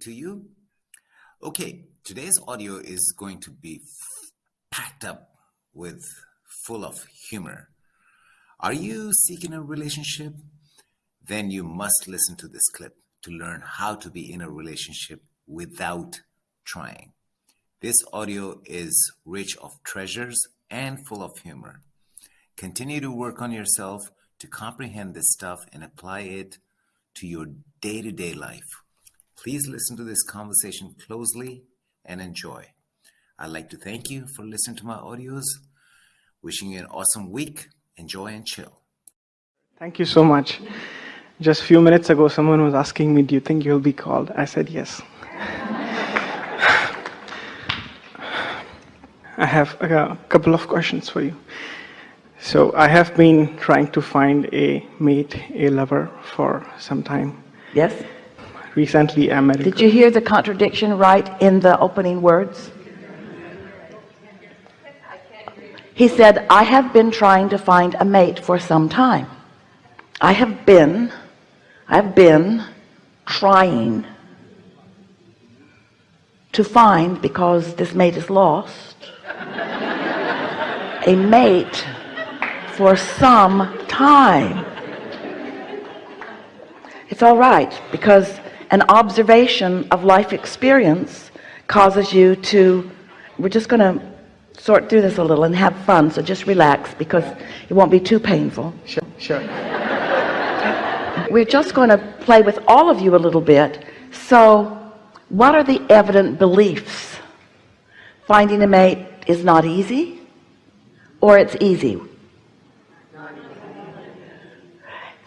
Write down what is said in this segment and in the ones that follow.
to you. Okay, today's audio is going to be packed up with full of humor. Are you seeking a relationship? Then you must listen to this clip to learn how to be in a relationship without trying. This audio is rich of treasures and full of humor. Continue to work on yourself to comprehend this stuff and apply it to your day to day life. Please listen to this conversation closely and enjoy. I'd like to thank you for listening to my audios. Wishing you an awesome week. Enjoy and chill. Thank you so much. Just a few minutes ago, someone was asking me, Do you think you'll be called? I said yes. I have a couple of questions for you. So, I have been trying to find a mate, a lover for some time. Yes? Recently, I. Did you hear the contradiction right in the opening words? He said, I have been trying to find a mate for some time. I have been, I've been trying to find, because this mate is lost, a mate for some time. It's all right because an observation of life experience causes you to we're just going to sort through this a little and have fun so just relax because it won't be too painful. Sure sure. We're just going to play with all of you a little bit. So what are the evident beliefs? Finding a mate is not easy or it's easy?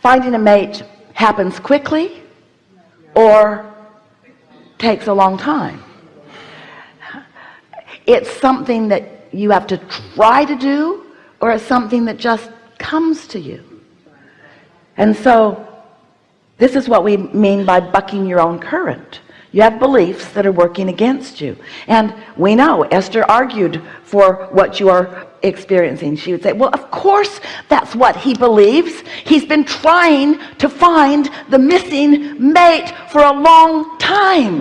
Finding a mate happens quickly or takes a long time. It's something that you have to try to do or it's something that just comes to you. And so this is what we mean by bucking your own current. You have beliefs that are working against you. And we know Esther argued for what you are experiencing. She would say well of course that's what he believes. He's been trying to find the missing mate for a long time.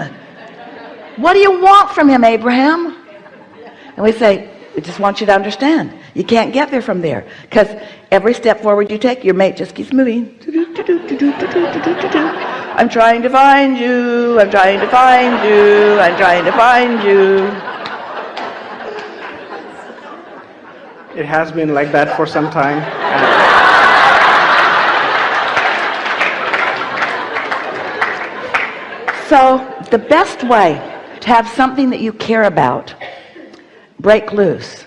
What do you want from him Abraham? And we say we just want you to understand. You can't get there from there because every step forward you take your mate just keeps moving. I'm trying to find you. I'm trying to find you. I'm trying to find you it has been like that for some time. So the best way to have something that you care about break loose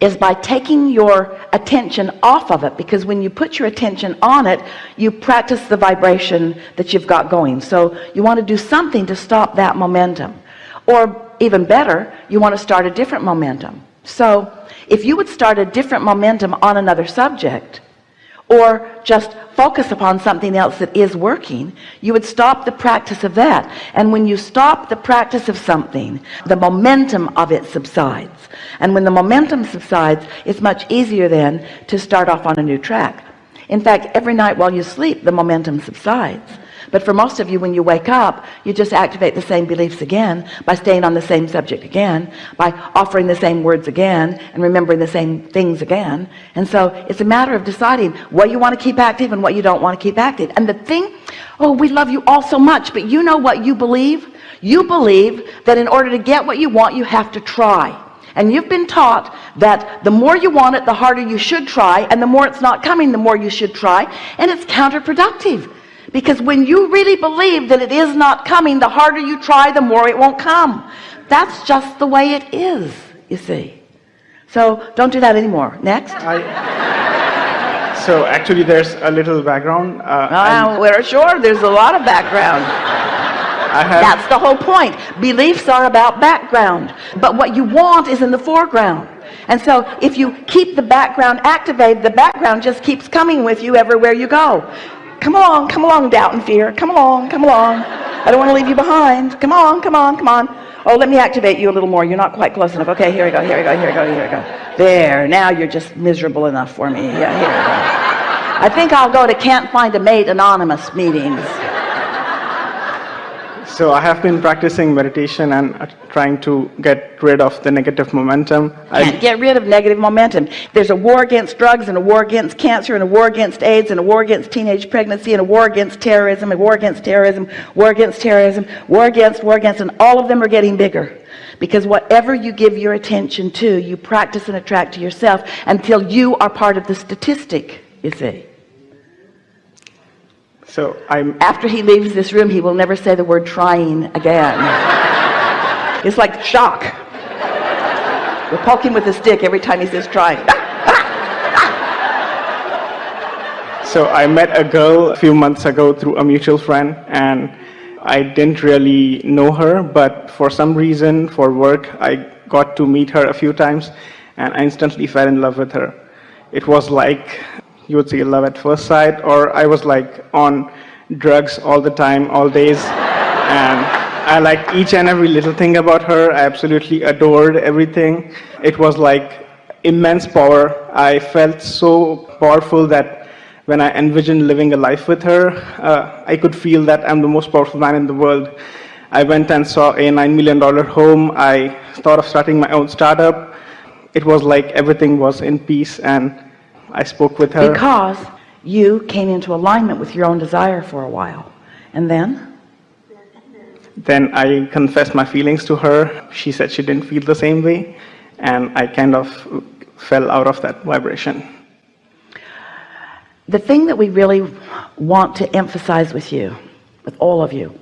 is by taking your attention off of it because when you put your attention on it you practice the vibration that you've got going. So you want to do something to stop that momentum. Or even better you want to start a different momentum. So if you would start a different momentum on another subject or just focus upon something else that is working you would stop the practice of that. And when you stop the practice of something the momentum of it subsides. And when the momentum subsides it's much easier then to start off on a new track. In fact every night while you sleep the momentum subsides but for most of you when you wake up you just activate the same beliefs again by staying on the same subject again by offering the same words again and remembering the same things again. And so it's a matter of deciding what you want to keep active and what you don't want to keep active. And the thing oh we love you all so much but you know what you believe? You believe that in order to get what you want you have to try. And you've been taught that the more you want it the harder you should try and the more it's not coming the more you should try and it's counterproductive because when you really believe that it is not coming the harder you try the more it won't come. That's just the way it is you see. So don't do that anymore. Next. I, so actually there's a little background uh, uh, we're sure there's a lot of background. That's the whole point. Beliefs are about background. But what you want is in the foreground. And so if you keep the background activated the background just keeps coming with you everywhere you go come along come along doubt and fear. Come along come along. I don't want to leave you behind. Come on come on come on. Oh let me activate you a little more. You're not quite close enough. Okay here we go here we go here we go here we go. There now you're just miserable enough for me. Yeah here we go. I think I'll go to can't find a mate anonymous meetings So I have been practicing meditation and uh, trying to get rid of the negative momentum. I, get rid of negative momentum. There's a war against drugs and a war against cancer and a war against AIDS and a war against teenage pregnancy and a war against terrorism and war against terrorism, war against terrorism, war against, war against, and all of them are getting bigger. Because whatever you give your attention to, you practice and attract to yourself until you are part of the statistic, you see. So I'm After he leaves this room, he will never say the word trying again. it's like shock. We'll poke him with a stick every time he says trying. So I met a girl a few months ago through a mutual friend and I didn't really know her, but for some reason, for work, I got to meet her a few times and I instantly fell in love with her. It was like, you would say love at first sight, or I was like on drugs all the time, all days. And I liked each and every little thing about her. I absolutely adored everything. It was like immense power. I felt so powerful that when I envisioned living a life with her, uh, I could feel that I'm the most powerful man in the world. I went and saw a $9 million home. I thought of starting my own startup. It was like everything was in peace, and I spoke with her. Because you came into alignment with your own desire for a while. And then? Then I confessed my feelings to her. She said she didn't feel the same way, and I kind of fell out of that vibration. The thing that we really want to emphasize with you, with all of you,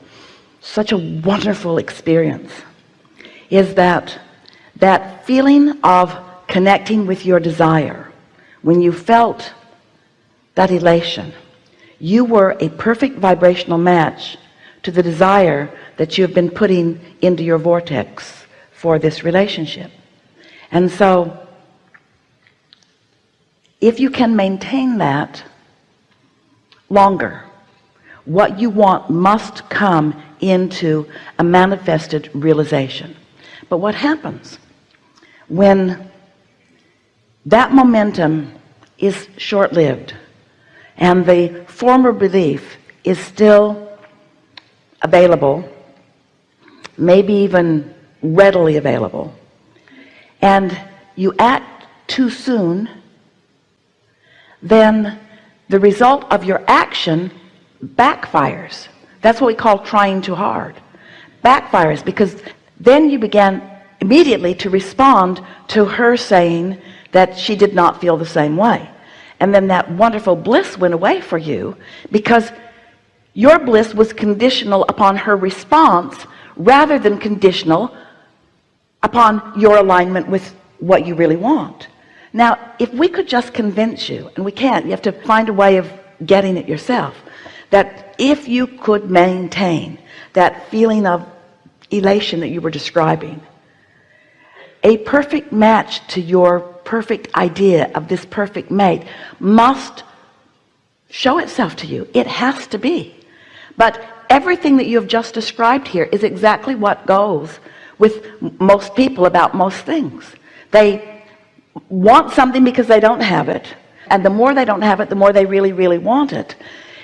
such a wonderful experience, is that that feeling of connecting with your desire, when you felt that elation, you were a perfect vibrational match to the desire that you have been putting into your vortex for this relationship. And so if you can maintain that longer what you want must come into a manifested realization but what happens when that momentum is short-lived and the former belief is still available maybe even readily available. And you act too soon then the result of your action backfires. That's what we call trying too hard. Backfires because then you began immediately to respond to her saying that she did not feel the same way. And then that wonderful bliss went away for you because your bliss was conditional upon her response rather than conditional upon your alignment with what you really want. Now if we could just convince you and we can't you have to find a way of getting it yourself that if you could maintain that feeling of elation that you were describing a perfect match to your perfect idea of this perfect mate must show itself to you. It has to be. But everything that you have just described here is exactly what goes with most people about most things. They want something because they don't have it. And the more they don't have it the more they really really want it.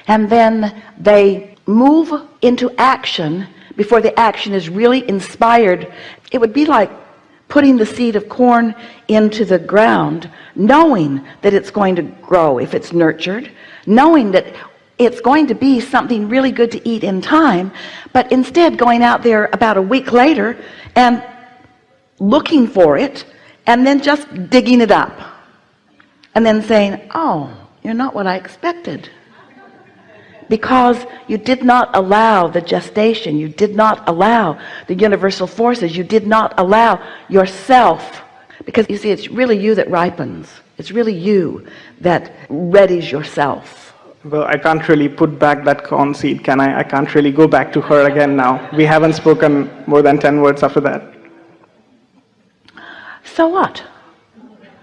And then they move into action before the action is really inspired. It would be like putting the seed of corn into the ground knowing that it's going to grow if it's nurtured knowing that it's going to be something really good to eat in time but instead going out there about a week later and looking for it and then just digging it up and then saying oh you're not what I expected because you did not allow the gestation. You did not allow the universal forces. You did not allow yourself. Because you see it's really you that ripens. It's really you that readies yourself. Well, I can't really put back that corn seed, can I? I can't really go back to her again now. We haven't spoken more than 10 words after that. so what?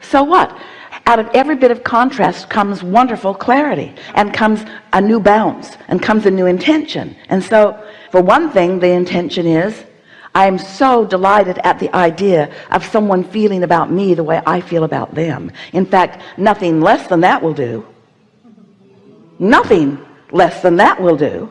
So what out of every bit of contrast comes wonderful clarity and comes a new bounce and comes a new intention. And so for one thing the intention is I am so delighted at the idea of someone feeling about me the way I feel about them. In fact nothing less than that will do. Nothing less than that will do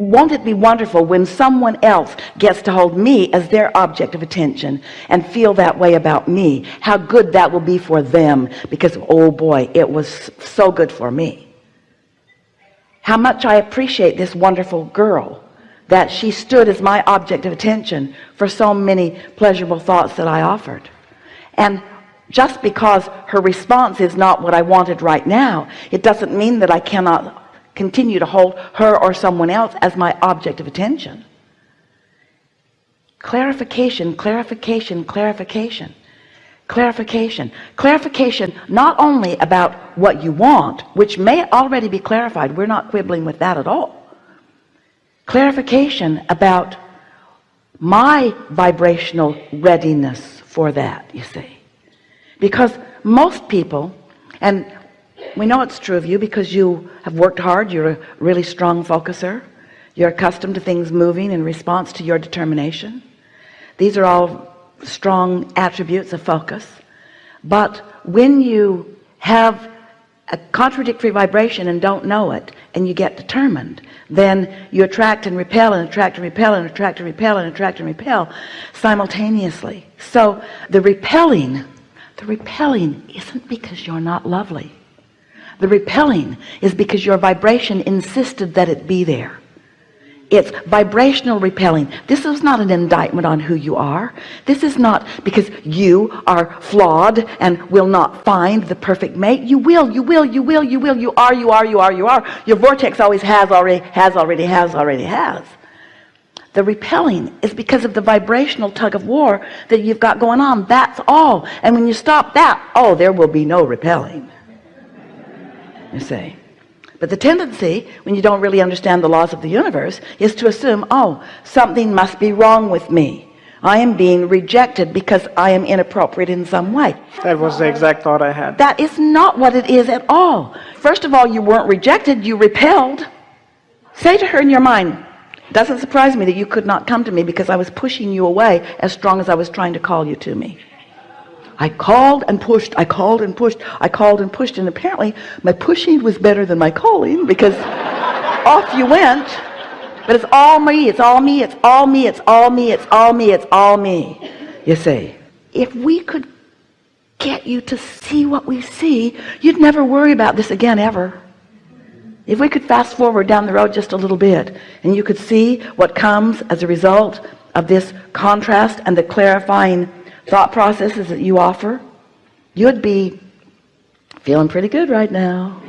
won't it be wonderful when someone else gets to hold me as their object of attention and feel that way about me? How good that will be for them because oh boy it was so good for me. How much I appreciate this wonderful girl that she stood as my object of attention for so many pleasurable thoughts that I offered. And just because her response is not what I wanted right now it doesn't mean that I cannot continue to hold her or someone else as my object of attention. Clarification clarification clarification clarification. Clarification not only about what you want which may already be clarified we're not quibbling with that at all. Clarification about my vibrational readiness for that you see. Because most people and we know it's true of you because you have worked hard. You're a really strong focuser. You're accustomed to things moving in response to your determination. These are all strong attributes of focus. But when you have a contradictory vibration and don't know it and you get determined then you attract and repel and attract and repel and attract and repel and attract and repel simultaneously. So the repelling the repelling isn't because you're not lovely the repelling is because your vibration insisted that it be there. It's vibrational repelling. This is not an indictment on who you are. This is not because you are flawed and will not find the perfect mate. You will you will you will you will. You are you are you are you are. Your vortex always has already has already has already has. The repelling is because of the vibrational tug of war that you've got going on. That's all. And when you stop that oh there will be no repelling you see. But the tendency when you don't really understand the laws of the universe is to assume oh something must be wrong with me. I am being rejected because I am inappropriate in some way. That was the exact thought I had. that is not what it is at all. First of all you weren't rejected you repelled. Say to her in your mind doesn't surprise me that you could not come to me because I was pushing you away as strong as I was trying to call you to me I called and pushed I called and pushed I called and pushed and apparently my pushing was better than my calling because off you went. But it's all me it's all me it's all me it's all me it's all me it's all me. You see if we could get you to see what we see you'd never worry about this again ever. If we could fast forward down the road just a little bit and you could see what comes as a result of this contrast and the clarifying thought processes that you offer you'd be feeling pretty good right now